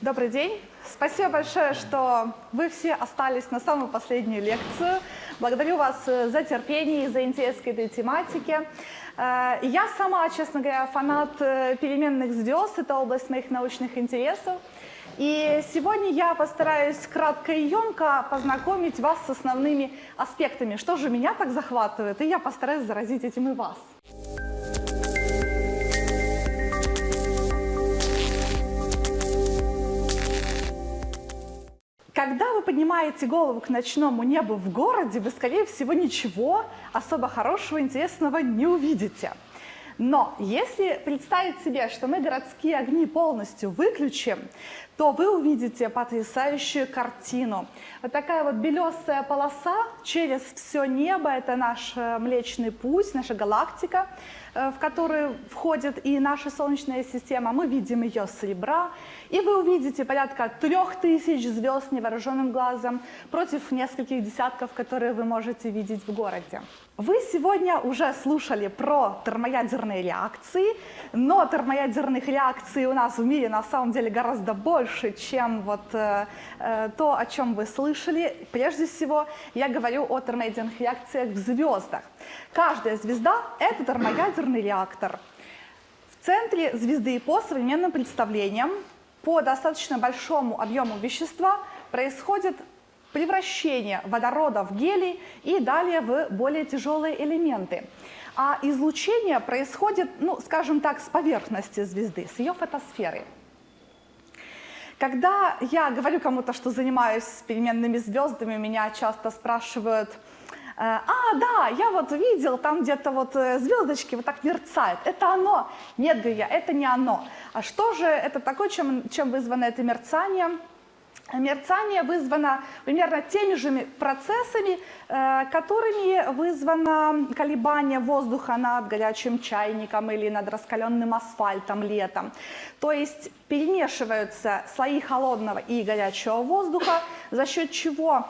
Добрый день. Спасибо большое, что вы все остались на самую последнюю лекцию. Благодарю вас э, за терпение и за интерес к этой тематике. Э, Я сама, честно говоря, фанат э, переменных звезд, это область моих научных интересов. И сегодня я постараюсь кратко и емко познакомить вас с основными аспектами, что же меня так захватывает, и я постараюсь заразить этим и вас. Когда вы поднимаете голову к ночному небу в городе, вы, скорее всего, ничего особо хорошего, интересного не увидите. Но если представить себе, что мы городские огни полностью выключим, то вы увидите потрясающую картину. Вот такая вот белесая полоса через все небо, это наш э, Млечный Путь, наша галактика, в которую входит и наша Солнечная система. Мы видим ее с ребра, и вы увидите порядка трех тысяч звезд невооруженным глазом против нескольких десятков, которые вы можете видеть в городе. Вы сегодня уже слушали про термоядерные реакции, но термоядерных реакций у нас в мире на самом деле гораздо больше, чем вот э, э, то, о чем вы слышали. Прежде всего, я говорю о термоядерных реакциях в звездах. Каждая звезда – это термоядерный реактор. В центре звезды по современным представлениям по достаточно большому объему вещества происходит превращение водорода в гелий и далее в более тяжелые элементы. А излучение происходит, ну, скажем так, с поверхности звезды, с ее фотосферы. Когда я говорю кому-то, что занимаюсь переменными звездами, меня часто спрашивают, «Э, а, да, я вот видел, там где-то вот э, звездочки вот так мерцают. Это оно? Нет, говорю я, это не оно. А что же это такое, чем, чем вызвано это мерцание? Мерцание вызвано примерно теми же процессами, э, которыми вызвано колебание воздуха над горячим чайником или над раскаленным асфальтом летом. То есть перемешиваются слои холодного и горячего воздуха, за счет чего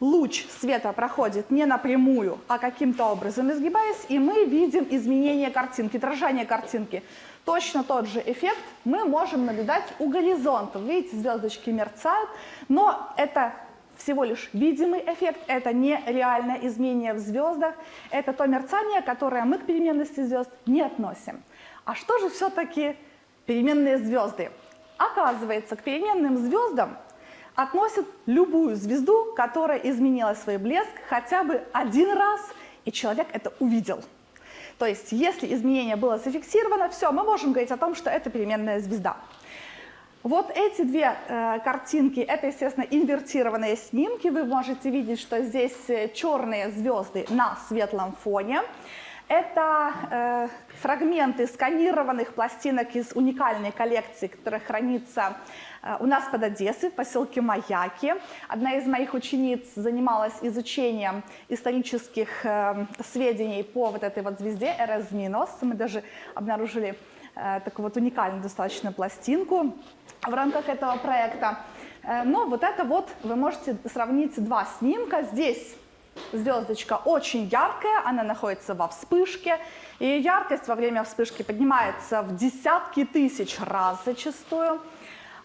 луч света проходит не напрямую, а каким-то образом изгибаясь, и мы видим изменение картинки, дрожание картинки. Точно тот же эффект мы можем наблюдать у горизонта. Видите, звездочки мерцают, но это всего лишь видимый эффект, это не реальное изменение в звездах, это то мерцание, которое мы к переменности звезд не относим. А что же все-таки переменные звезды? Оказывается, к переменным звездам относят любую звезду, которая изменила свой блеск хотя бы один раз, и человек это увидел. То есть, если изменение было зафиксировано, все, мы можем говорить о том, что это переменная звезда. Вот эти две э, картинки, это, естественно, инвертированные снимки. Вы можете видеть, что здесь э, черные звезды на светлом фоне. Это э, фрагменты сканированных пластинок из уникальной коллекции, которая хранится э, у нас под Одессой, в поселке Маяки. Одна из моих учениц занималась изучением исторических э, сведений по вот этой вот звезде Эрес. Мы даже обнаружили э, такую вот уникальную достаточно пластинку в рамках этого проекта. Э, но вот это вот вы можете сравнить два снимка. Здесь звездочка очень яркая, она находится во вспышке, и яркость во время вспышки поднимается в десятки тысяч раз зачастую.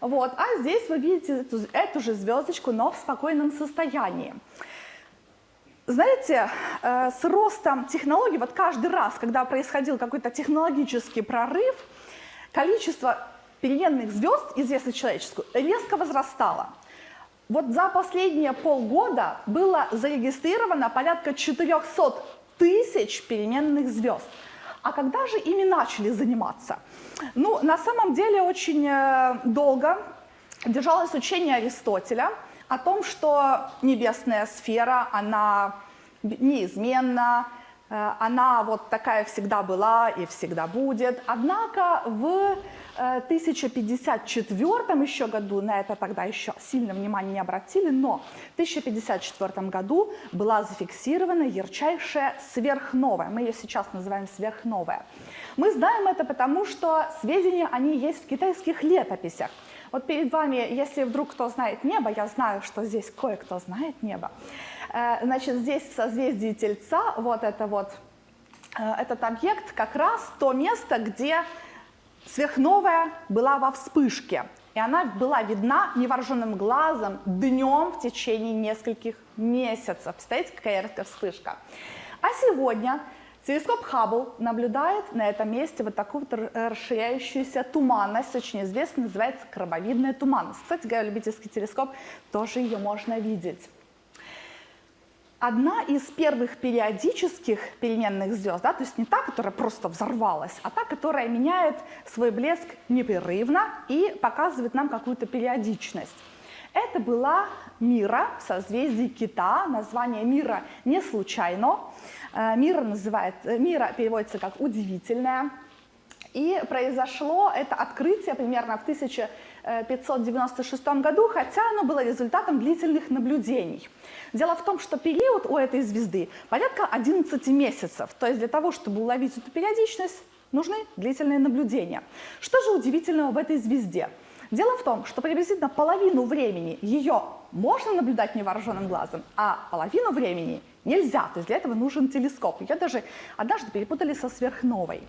Вот. А здесь вы видите эту, эту же звездочку, но в спокойном состоянии. Знаете, э, с ростом технологий, вот каждый раз, когда происходил какой-то технологический прорыв, количество переменных звезд, известных человеческую, резко возрастало. Вот за последние полгода было зарегистрировано порядка 400 тысяч переменных звезд. А когда же ими начали заниматься? Ну, на самом деле очень э, долго держалось учение Аристотеля о том, что небесная сфера, она неизменна, она вот такая всегда была и всегда будет. Однако в 1054 еще году, на это тогда еще сильно внимания не обратили, но в 1054 году была зафиксирована ярчайшая сверхновая. Мы ее сейчас называем сверхновая. Мы знаем это потому, что сведения, они есть в китайских летописях. Вот перед вами, если вдруг кто знает небо, я знаю, что здесь кое-кто знает небо, э, значит, здесь в созвездии Тельца вот это вот, э, этот объект как раз то место, где Сверхновая была во вспышке. и она была видна невооруженным глазом днем в течение нескольких месяцев. Представляете, какая яркая вспышка. А сегодня телескоп Хаббл наблюдает на этом месте вот такую вот расширяющуюся туманность, очень известная, называется крабовидная туманность. Кстати говоря, любительский телескоп тоже ее можно видеть. Одна из первых периодических переменных звезд, да, то есть не та, которая просто взорвалась, а та, которая меняет свой блеск непрерывно и показывает нам какую-то периодичность. Это была Мира в созвездии Кита. Название Мира не случайно. Э, Мира, называет, Мира переводится как «удивительная». И произошло это открытие примерно в 1596 году, хотя оно было результатом длительных наблюдений. Дело в том, что период у этой звезды порядка 11 месяцев. То есть для того, чтобы уловить эту периодичность, нужны длительные наблюдения. Что же удивительного в этой звезде? Дело в том, что приблизительно половину времени ее можно наблюдать невооруженным глазом, а половину времени нельзя. То есть для этого нужен телескоп. Ее даже однажды перепутали со сверхновой.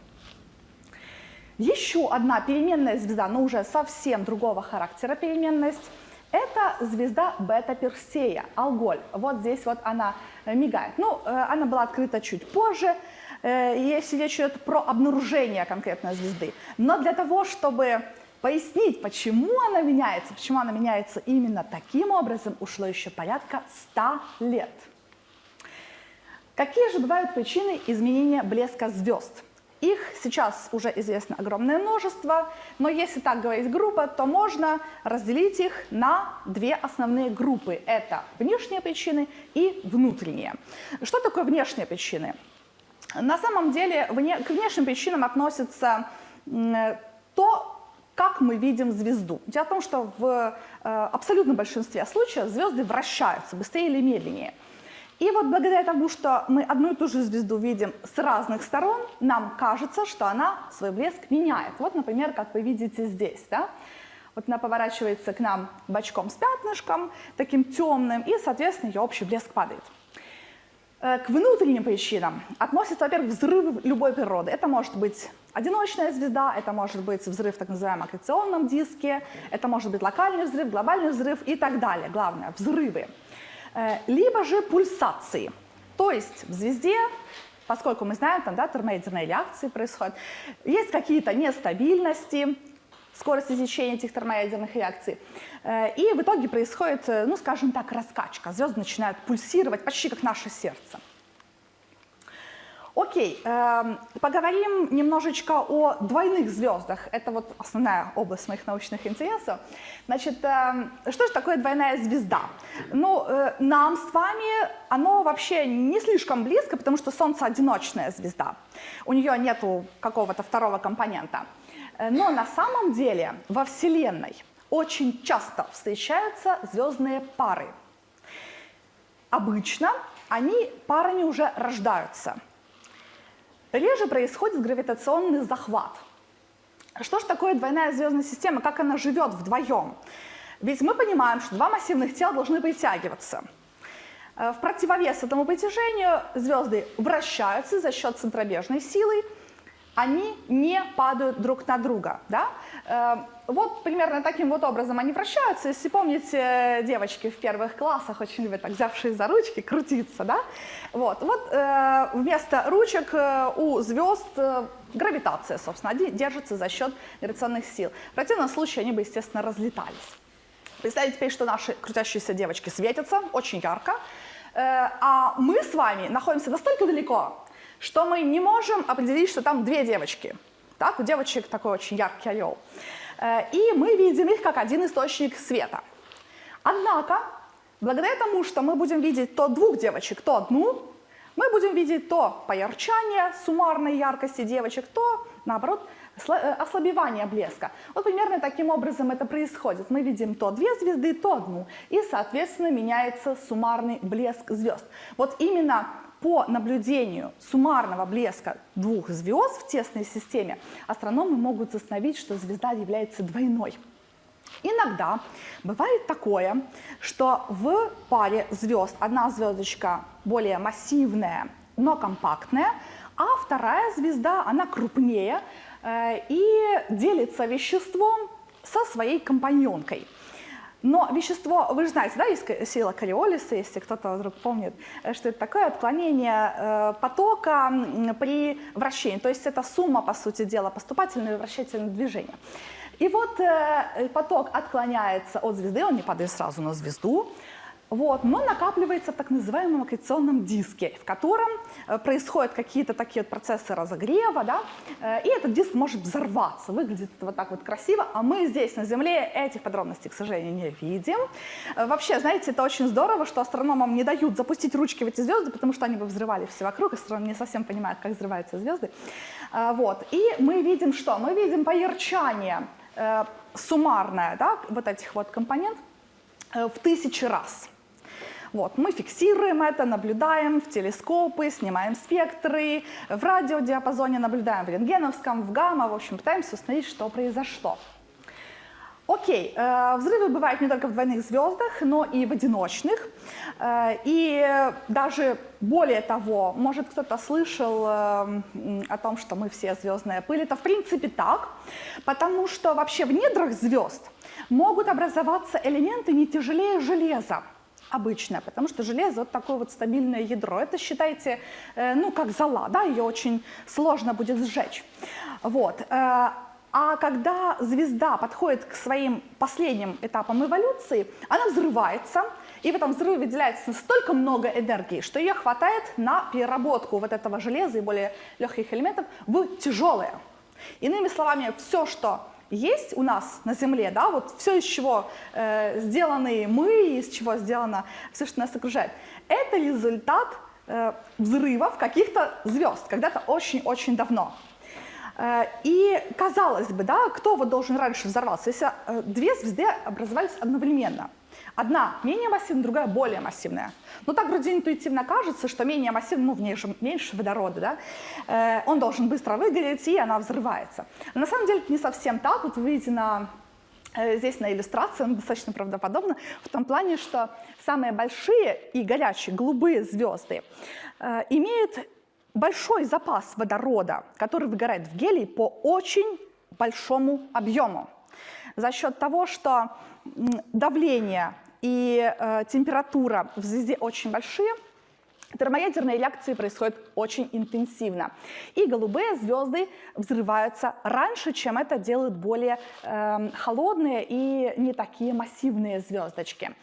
Еще одна переменная звезда, но уже совсем другого характера переменность, это звезда Бета-Персея, Алголь. Вот здесь вот она мигает. Ну, э, она была открыта чуть позже, э, если речь идет про обнаружение конкретной звезды. Но для того, чтобы пояснить, почему она меняется, почему она меняется именно таким образом, ушло еще порядка 100 лет. Какие же бывают причины изменения блеска звезд? Их сейчас уже известно огромное множество, но если так говорить группа, то можно разделить их на две основные группы. Это внешние причины и внутренние. Что такое внешние причины? На самом деле к внешним причинам относится то, как мы видим звезду. Дело в том, что в э, абсолютном большинстве случаев звезды вращаются быстрее или медленнее. И вот благодаря тому, что мы одну и ту же звезду видим с разных сторон, нам кажется, что она свой блеск меняет. Вот, например, как вы видите здесь. Да? Вот она поворачивается к нам бочком с пятнышком, таким темным, и, соответственно, ее общий блеск падает. Э, к внутренним причинам относятся, во-первых, взрывы любой природы. Это может быть одиночная звезда, это может быть взрыв в так называемом аккреционном диске, это может быть локальный взрыв, глобальный взрыв и так далее. Главное, взрывы. Э, либо же пульсации. То есть в звезде, поскольку мы знаем, там да, термоядерные реакции происходят, есть какие-то нестабильности, скорости течения этих термоядерных реакций. Э, и в итоге происходит, э, ну скажем так, раскачка. Звезды начинают пульсировать почти как наше сердце. Окей, э, поговорим немножечко о двойных звездах. Это вот основная область моих научных интересов. Значит, э, что же такое двойная звезда? Ну, э, нам с вами оно вообще не слишком близко, потому что Солнце одиночная звезда. У нее нету какого-то второго компонента. Э, но на самом деле во Вселенной очень часто встречаются звездные пары. Обычно они парами уже рождаются – Реже происходит гравитационный захват. Что же такое двойная звездная система, как она живет вдвоем? Ведь мы понимаем, что два массивных тела должны притягиваться. Э, в противовес этому притяжению звезды вращаются за счет центробежной силы, они не падают друг на друга. Да? Э, вот примерно таким вот образом они вращаются. Если помните, девочки в первых классах очень любят, так, взявшие за ручки, крутиться. Да? Вот, вот э, вместо ручек э, у звезд гравитация, собственно, они держатся за счет гравитационных сил. В противном случае они бы, естественно, разлетались. Представьте теперь, что наши крутящиеся девочки светятся очень ярко, а мы с вами находимся настолько далеко, что мы не можем определить, что там две девочки. Так, у девочек такой очень яркий орел. Э, и мы видим их как один источник света. Однако, благодаря тому, что мы будем видеть то двух девочек, то одну, мы будем видеть то поярчание суммарной яркости девочек, то, наоборот, э, ослабевание блеска. Вот примерно таким образом это происходит. Мы видим то две звезды, то одну. И, соответственно, меняется суммарный блеск звезд. Вот именно по наблюдению суммарного блеска двух звезд в тесной системе астрономы могут установить, что звезда является двойной. Иногда бывает такое, что в паре звезд одна звездочка более массивная, но компактная, а вторая звезда, она крупнее э, и делится веществом со своей компаньонкой. Но вещество, вы же знаете, да, есть сила Кориолиса, если кто-то вдруг помнит, э, что это такое отклонение э, потока при вращении. То есть это сумма, по сути дела, поступательного и вращательного движения. И вот э, поток отклоняется от звезды, он не падает сразу на звезду, вот, но накапливается в так называемом аккреционном диске, в котором э, происходят какие-то такие вот процессы разогрева, да, э, и этот диск может взорваться. Выглядит вот так вот красиво, а мы здесь на Земле этих подробностей, к сожалению, не видим. Э, вообще, знаете, это очень здорово, что астрономам не дают запустить ручки в эти звезды, потому что они бы взрывали все вокруг, астрономы не совсем понимают, как взрываются звезды. Вот, и мы видим что? Мы видим поярчание суммарное, да, вот этих вот компонент в тысячи раз. Вот, мы фиксируем это, наблюдаем в телескопы, снимаем спектры, в радиодиапазоне наблюдаем в рентгеновском, в гамма, в общем, пытаемся установить, что произошло. Окей, э, взрывы бывают не только в двойных звездах, но и в одиночных. Э, и даже более того, может кто-то слышал э, о том, что мы все звездная пыль. Это в принципе так, потому что вообще в недрах звезд могут образоваться элементы не тяжелее железа обычная, потому что железо вот такое вот стабильное ядро. Это считайте, э, ну, как зола, да, ее очень сложно будет сжечь. Вот. Э, а когда звезда подходит к своим последним этапам эволюции, она взрывается, и в этом взрыве выделяется столько много энергии, что ее хватает на переработку вот этого железа и более легких элементов в тяжелое. Иными словами, все, что есть у нас на Земле, да, вот все, из чего э, сделаны мы, из чего сделано все, что нас окружает, это результат э, взрывов каких-то звезд, когда-то очень-очень давно. Э, и казалось бы, да, кто вот должен раньше взорваться, если э, две звезды образовались одновременно – Одна менее массивная, другая более массивная. Но так вроде интуитивно кажется, что менее массивная, ну, в ней же меньше водорода, да, э, он должен быстро выгореть, и она взрывается. Но на самом деле это не совсем так. Вот вы видите на э, Здесь на иллюстрации он достаточно правдоподобно в том плане, что самые большие и горячие голубые звезды э, имеют большой запас водорода, который выгорает в гелий по очень большому объему. За счет того, что давление и э, температура в звезде очень большие, термоядерные реакции происходят очень интенсивно. И голубые звезды взрываются раньше, чем это делают более э, холодные и не такие массивные звездочки.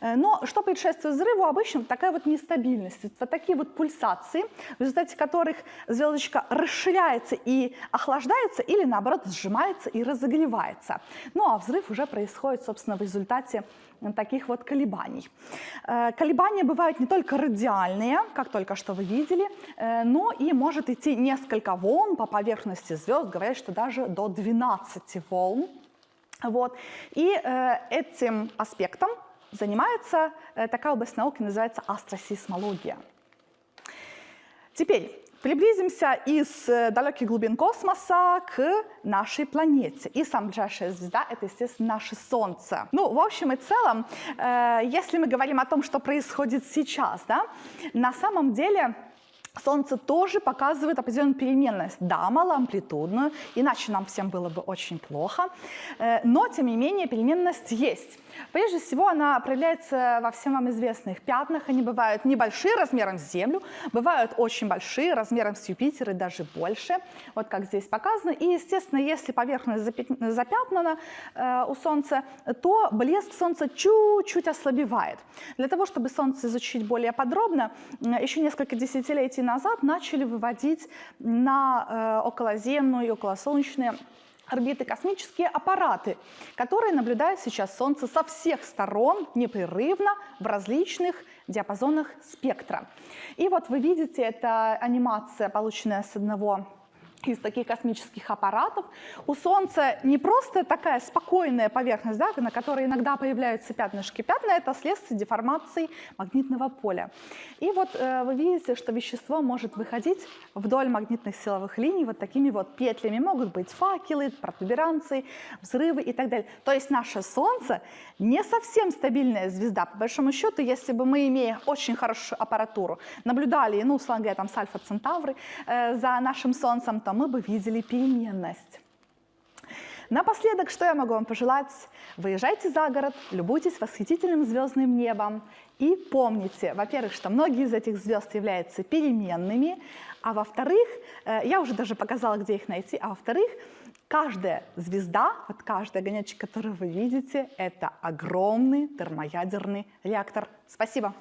Э, но что предшествует взрыву? Обычно такая вот нестабильность, вот такие вот пульсации, в результате которых звездочка расширяется и охлаждается или наоборот сжимается и разогревается. Ну а взрыв уже происходит, собственно, в результате таких вот колебаний. Э, колебания бывают не только радиальные, как только что вы видели, э, но и может идти несколько волн по поверхности звезд, говорят, что даже до 12 волн. Вот. И э, этим аспектом занимается такая область науки, называется астросейсмология. Теперь, Приблизимся из э, далеких глубин космоса к нашей планете. И самая ближайшая звезда — это, естественно, наше Солнце. Ну, в общем и целом, э, если мы говорим о том, что происходит сейчас, да, на самом деле Солнце тоже показывает определенную переменность, да, малоамплитудную, иначе нам всем было бы очень плохо, э, но, тем не менее, переменность есть. Прежде всего, она проявляется во всем вам известных пятнах. Они бывают небольшие размером с Землю, бывают очень большие размером с Юпитер и даже больше, вот как здесь показано. И, естественно, если поверхность запятнана э, у Солнца, то блеск Солнца чуть-чуть ослабевает. Для того, чтобы Солнце изучить более подробно, еще несколько десятилетий назад начали выводить на э, околоземную и околосолнечные орбиты космические аппараты, которые наблюдают сейчас Солнце со всех сторон непрерывно в различных диапазонах спектра. И вот вы видите, это анимация, полученная с одного из таких космических аппаратов. У Солнца не просто такая спокойная поверхность, да, на которой иногда появляются пятнышки. Пятна — это следствие деформации магнитного поля. И вот э, вы видите, что вещество может выходить вдоль магнитных силовых линий вот такими вот петлями. Могут быть факелы, протуберанцы, взрывы и так далее. То есть наше Солнце не совсем стабильная звезда. По большому счету, если бы мы, имея очень хорошую аппаратуру, наблюдали, ну, условно говоря, там, с Альфа Центавры э, за нашим Солнцем, то мы бы видели переменность. Напоследок, что я могу вам пожелать? Выезжайте за город, любуйтесь восхитительным звездным небом и помните, во-первых, что многие из этих звезд являются переменными, а во-вторых, э, я уже даже показала, где их найти, а во-вторых, каждая звезда, вот каждый огонечек, который вы видите, это огромный термоядерный реактор. Спасибо.